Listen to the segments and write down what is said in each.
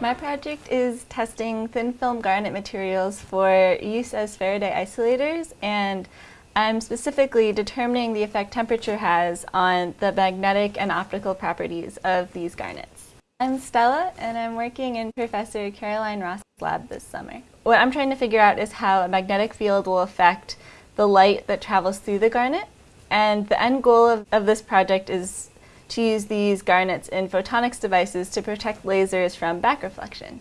My project is testing thin film garnet materials for use as Faraday isolators and I'm specifically determining the effect temperature has on the magnetic and optical properties of these garnets. I'm Stella and I'm working in Professor Caroline Ross's lab this summer. What I'm trying to figure out is how a magnetic field will affect the light that travels through the garnet and the end goal of, of this project is to use these garnets in photonics devices to protect lasers from back reflection.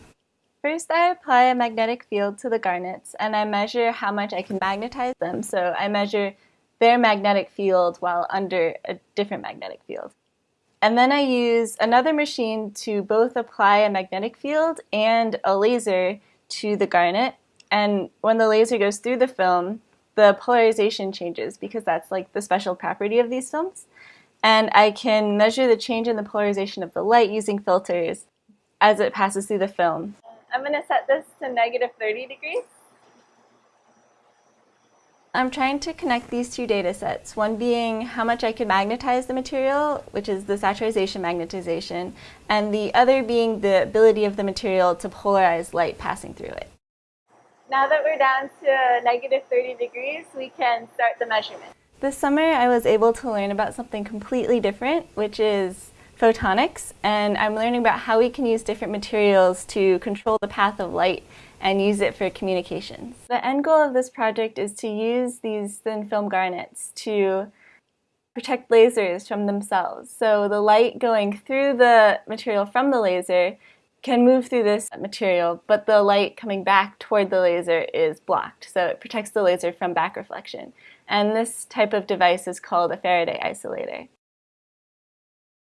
First, I apply a magnetic field to the garnets and I measure how much I can magnetize them. So I measure their magnetic field while under a different magnetic field. And then I use another machine to both apply a magnetic field and a laser to the garnet. And when the laser goes through the film, the polarization changes because that's like the special property of these films and I can measure the change in the polarization of the light using filters as it passes through the film. I'm going to set this to negative 30 degrees. I'm trying to connect these two data sets, one being how much I can magnetize the material, which is the saturization magnetization, and the other being the ability of the material to polarize light passing through it. Now that we're down to negative 30 degrees, we can start the measurement. This summer I was able to learn about something completely different, which is photonics, and I'm learning about how we can use different materials to control the path of light and use it for communications. The end goal of this project is to use these thin film garnets to protect lasers from themselves. So the light going through the material from the laser can move through this material, but the light coming back toward the laser is blocked, so it protects the laser from back reflection. And this type of device is called a Faraday isolator.